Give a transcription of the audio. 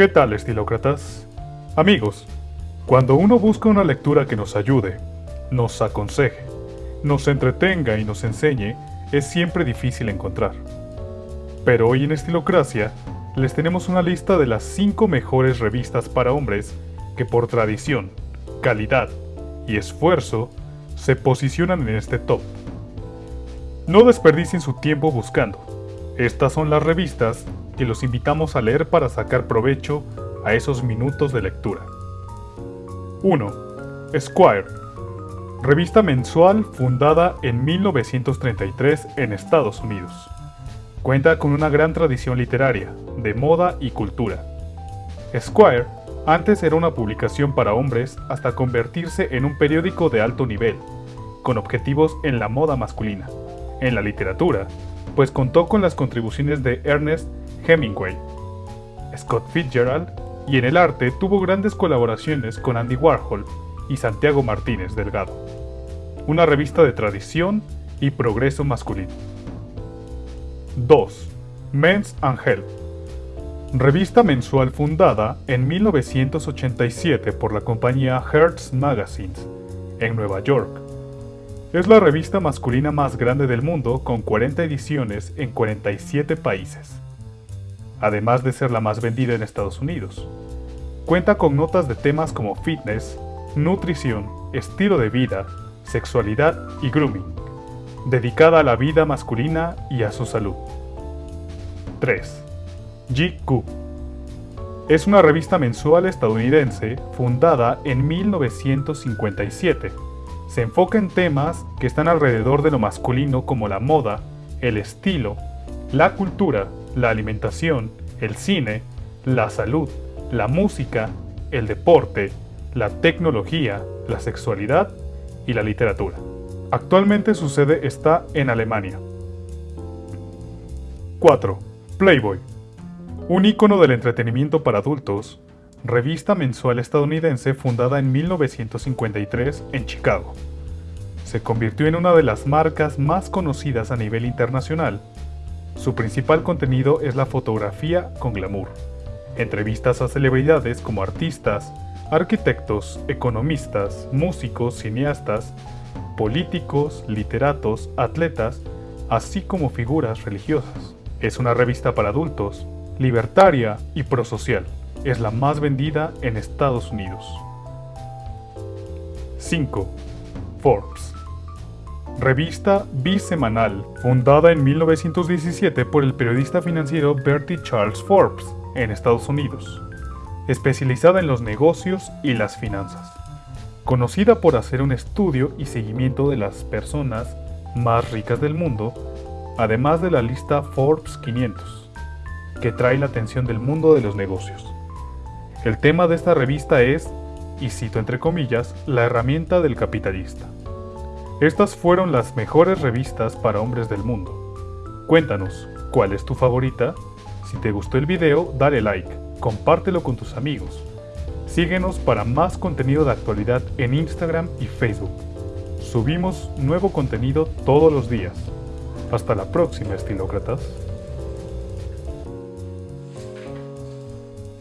¿Qué tal, estilócratas? Amigos, cuando uno busca una lectura que nos ayude, nos aconseje, nos entretenga y nos enseñe, es siempre difícil encontrar. Pero hoy en Estilocracia les tenemos una lista de las 5 mejores revistas para hombres que por tradición, calidad y esfuerzo se posicionan en este top. No desperdicien su tiempo buscando. Estas son las revistas que los invitamos a leer para sacar provecho a esos minutos de lectura. 1. Squire. Revista mensual fundada en 1933 en Estados Unidos. Cuenta con una gran tradición literaria, de moda y cultura. Squire antes era una publicación para hombres hasta convertirse en un periódico de alto nivel, con objetivos en la moda masculina, en la literatura, pues contó con las contribuciones de Ernest Hemingway, Scott Fitzgerald y en el arte tuvo grandes colaboraciones con Andy Warhol y Santiago Martínez Delgado. Una revista de tradición y progreso masculino. 2. Men's and Health. Revista mensual fundada en 1987 por la compañía Hertz Magazines en Nueva York. Es la revista masculina más grande del mundo con 40 ediciones en 47 países además de ser la más vendida en Estados Unidos. Cuenta con notas de temas como fitness, nutrición, estilo de vida, sexualidad y grooming, dedicada a la vida masculina y a su salud. 3. GQ es una revista mensual estadounidense fundada en 1957. Se enfoca en temas que están alrededor de lo masculino como la moda, el estilo, la cultura, la alimentación, el cine, la salud, la música, el deporte, la tecnología, la sexualidad y la literatura. Actualmente su sede está en Alemania. 4. Playboy. Un icono del entretenimiento para adultos, revista mensual estadounidense fundada en 1953 en Chicago. Se convirtió en una de las marcas más conocidas a nivel internacional su principal contenido es la fotografía con glamour. Entrevistas a celebridades como artistas, arquitectos, economistas, músicos, cineastas, políticos, literatos, atletas, así como figuras religiosas. Es una revista para adultos, libertaria y prosocial. Es la más vendida en Estados Unidos. 5. Forbes revista bisemanal, fundada en 1917 por el periodista financiero Bertie Charles Forbes, en Estados Unidos, especializada en los negocios y las finanzas. Conocida por hacer un estudio y seguimiento de las personas más ricas del mundo, además de la lista Forbes 500, que trae la atención del mundo de los negocios. El tema de esta revista es, y cito entre comillas, la herramienta del capitalista. Estas fueron las mejores revistas para hombres del mundo. Cuéntanos, ¿cuál es tu favorita? Si te gustó el video, dale like, compártelo con tus amigos. Síguenos para más contenido de actualidad en Instagram y Facebook. Subimos nuevo contenido todos los días. Hasta la próxima, estilócratas.